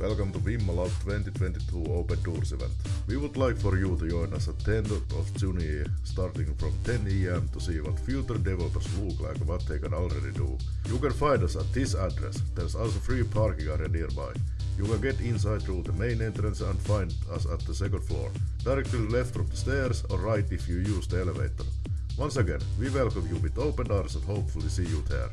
Welcome to WIMMA Lab 2022 Open Doors event. We would like for you to join us at 10th of June starting from 10 am to see what future developers look like what they can already do. You can find us at this address. There's also free parking area nearby. You can get inside through the main entrance and find us at the second floor. Directly left from the stairs or right if you use the elevator. Once again, we welcome you with open doors and hopefully see you there.